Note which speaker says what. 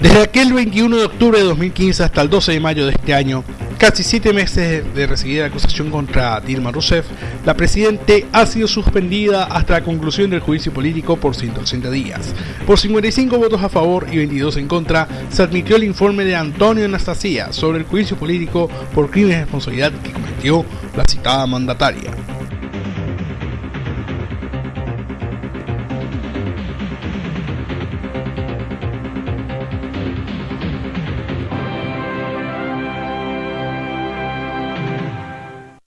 Speaker 1: Desde aquel 21 de octubre de 2015 hasta el 12 de mayo de este año, casi siete meses de recibida acusación contra Dilma Rousseff, la Presidente ha sido suspendida hasta la conclusión del juicio político por 180 días. Por 55 votos a favor y 22 en contra, se admitió el informe de Antonio Anastasia sobre el juicio político por crímenes de responsabilidad que cometió la citada mandataria.